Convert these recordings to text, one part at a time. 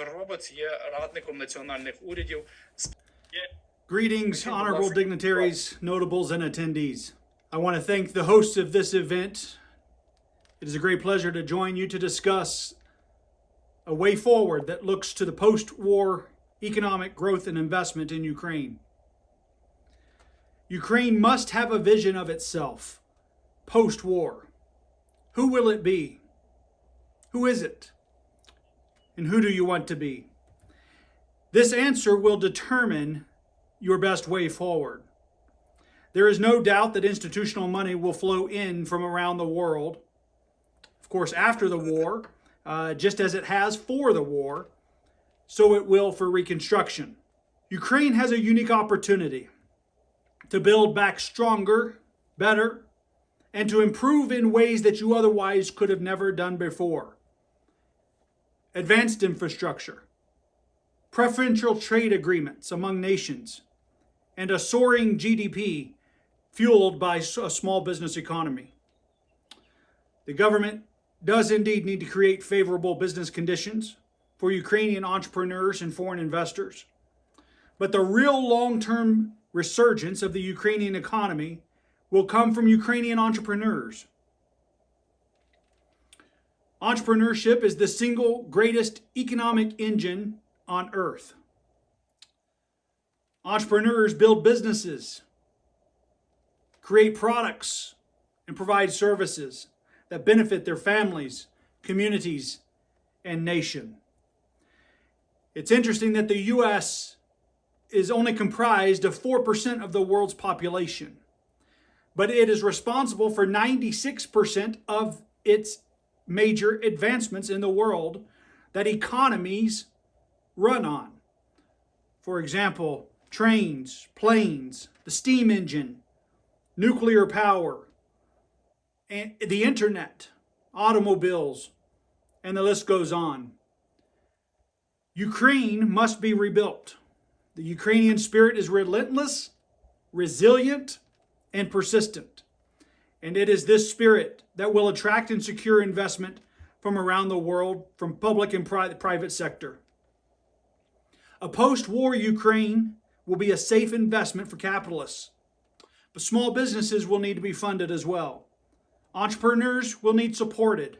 Віктор Робоц є радником національних урядів. Greetings, honorable dignitaries, notables, and attendees. I want to thank the hosts of this event. It is a great pleasure to join you to discuss a way forward that looks to the post war economic growth and investment in Ukraine. Ukraine must have a vision of itself post war. Who will it be? Who is it? And who do you want to be? This answer will determine your best way forward. There is no doubt that institutional money will flow in from around the world, of course, after the war, uh, just as it has for the war, so it will for reconstruction. Ukraine has a unique opportunity to build back stronger, better, and to improve in ways that you otherwise could have never done before. Advanced infrastructure, preferential trade agreements among nations, and a soaring GDP fueled by a small business economy. The government does indeed need to create favorable business conditions for Ukrainian entrepreneurs and foreign investors. But the real long term resurgence of the Ukrainian economy will come from Ukrainian entrepreneurs. Entrepreneurship is the single greatest economic engine on earth. Entrepreneurs build businesses, create products, and provide services that benefit their families, communities, and nation. It's interesting that the US is only comprised of 4% of the world's population, but it is responsible for 96% of its major advancements in the world that economies run on. For example, trains, planes, the steam engine, nuclear power, and the internet, automobiles, and the list goes on. Ukraine must be rebuilt. The Ukrainian spirit is relentless, resilient, and persistent. And it is this spirit that will attract and secure investment from around the world, from public and private sector. A post war Ukraine will be a safe investment for capitalists. But small businesses will need to be funded as well. Entrepreneurs will need supported.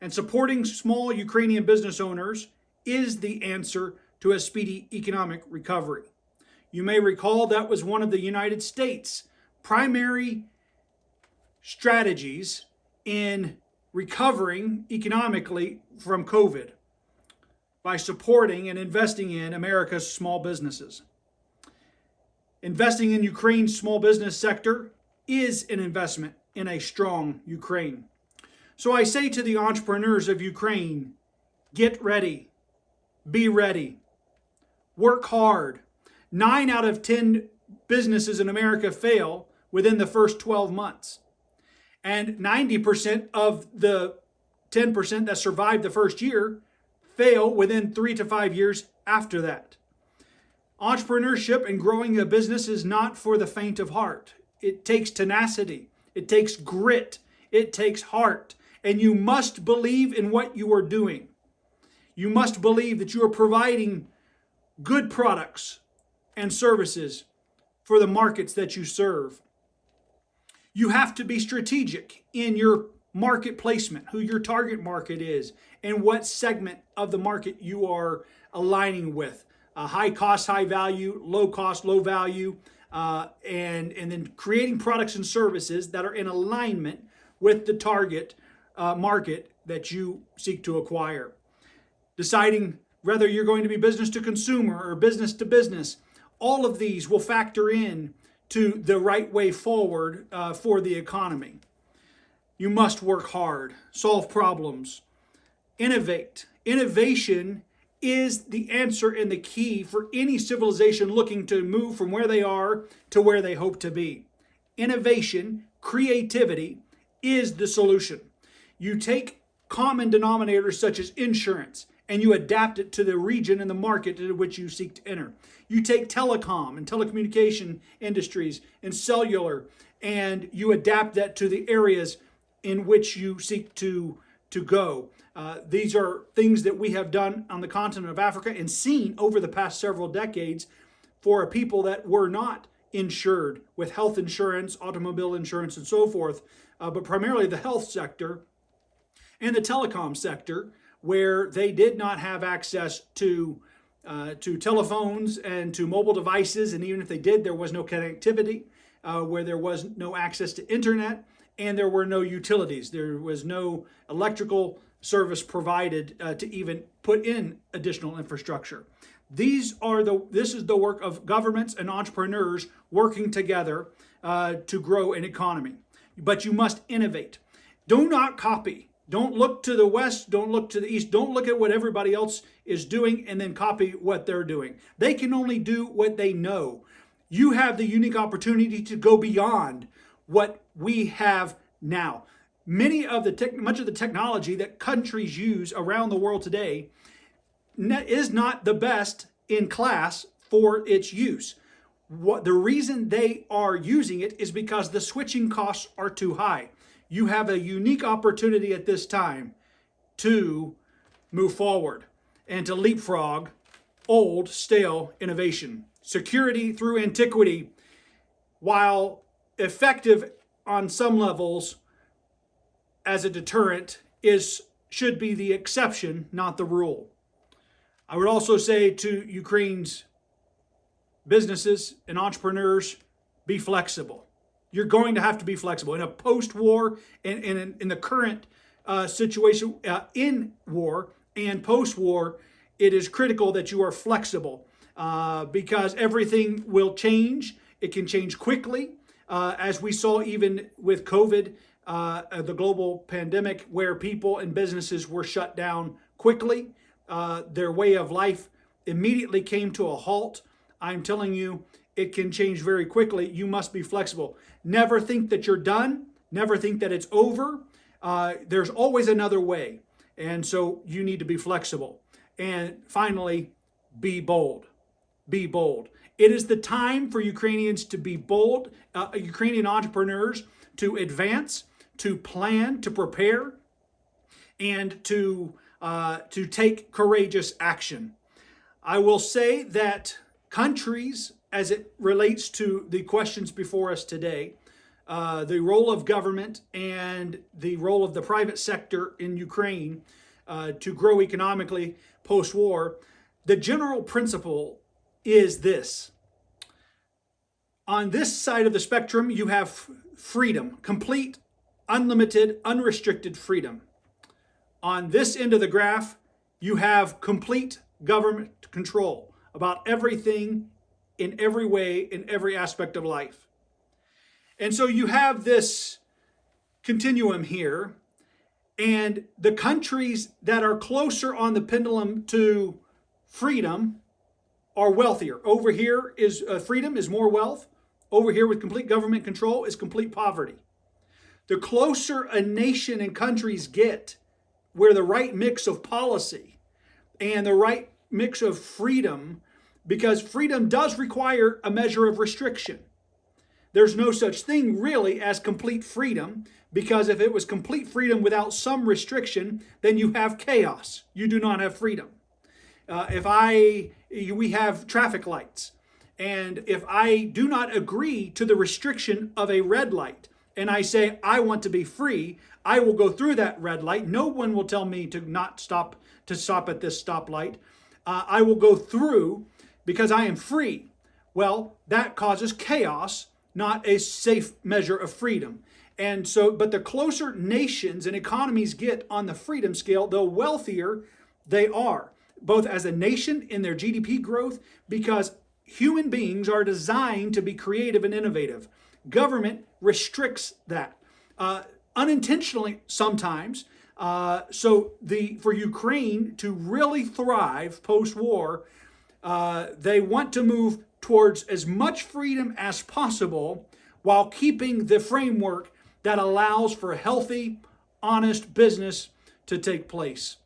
And supporting small Ukrainian business owners is the answer to a speedy economic recovery. You may recall that was one of the United States' primary strategies in recovering economically from COVID by supporting and investing in America's small businesses. Investing in Ukraine's small business sector is an investment in a strong Ukraine. So I say to the entrepreneurs of Ukraine get ready, be ready, work hard. Nine out of 10 businesses in America fail within the first 12 months. And 90% of the 10% that survive the first year fail within three to five years after that. Entrepreneurship and growing a business is not for the faint of heart. It takes tenacity, it takes grit, it takes heart, and you must believe in what you are doing. You must believe that you are providing good products and services for the markets that you serve. You have to be strategic in your market placement, who your target market is, and what segment of the market you are aligning with uh, high cost, high value, low cost, low value, uh, and, and then creating products and services that are in alignment with the target uh, market that you seek to acquire. Deciding whether you're going to be business to consumer or business to business, all of these will factor in to the right way forward uh, for the economy. You must work hard, solve problems, innovate. Innovation is the answer and the key for any civilization looking to move from where they are to where they hope to be. Innovation, creativity is the solution. You take common denominators such as insurance and you adapt it to the region and the market to which you seek to enter. You take telecom and telecommunication industries and cellular and you adapt that to the areas in which you seek to to go. Uh, these are things that we have done on the continent of Africa and seen over the past several decades for a people that were not insured with health insurance, automobile insurance, and so forth, uh, but primarily the health sector and the telecom sector, where they did not have access to uh, to telephones and to mobile devices, and even if they did, there was no connectivity, uh, where there was no access to internet, and there were no utilities. There was no electrical service provided uh, to even put in additional infrastructure. These are the this is the work of governments and entrepreneurs working together uh, to grow an economy. But you must innovate. Do not copy. Don't look to the west, don't look to the east, don't look at what everybody else is doing and then copy what they're doing. They can only do what they know. You have the unique opportunity to go beyond what we have now. Many of the tech, much of the technology that countries use around the world today is not the best in class for its use. What the reason they are using it is because the switching costs are too high. You have a unique opportunity at this time to move forward and to leapfrog old, stale innovation. Security through antiquity, while effective on some levels as a deterrent, is should be the exception, not the rule. I would also say to Ukraine's businesses and entrepreneurs, be flexible. You're going to have to be flexible in a post-war and in, in, the current uh, situation uh, in war and post-war. It is critical that you are flexible uh, because everything will change. It can change quickly, uh, as we saw even with COVID, uh, the global pandemic, where people and businesses were shut down quickly. Uh, their way of life immediately came to a halt. I'm telling you, it can change very quickly. You must be flexible. Never think that you're done. Never think that it's over. Uh, there's always another way. And so you need to be flexible. And finally, be bold. Be bold. It is the time for Ukrainians to be bold, uh, Ukrainian entrepreneurs to advance, to plan, to prepare, and to, uh, to take courageous action. I will say that countries as it relates to the questions before us today, uh, the role of government and the role of the private sector in Ukraine uh, to grow economically post war, the general principle is this. On this side of the spectrum, you have freedom, complete, unlimited, unrestricted freedom. On this end of the graph, you have complete government control about everything in every way, in every aspect of life. And so you have this continuum here, and the countries that are closer on the pendulum to freedom are wealthier. Over here is uh, freedom is more wealth. Over here with complete government control is complete poverty. The closer a nation and countries get where the right mix of policy and the right mix of freedom because freedom does require a measure of restriction. There's no such thing really as complete freedom because if it was complete freedom without some restriction, then you have chaos. You do not have freedom. Uh, if I, we have traffic lights, and if I do not agree to the restriction of a red light, and I say I want to be free, I will go through that red light. No one will tell me to not stop to stop at this stoplight. Uh, I will go through because I am free. Well, that causes chaos, not a safe measure of freedom. And so, but the closer nations and economies get on the freedom scale, the wealthier they are, both as a nation in their GDP growth, because human beings are designed to be creative and innovative. Government restricts that uh, unintentionally sometimes. Uh, so the for Ukraine to really thrive post-war, uh, they want to move towards as much freedom as possible while keeping the framework that allows for healthy, honest business to take place.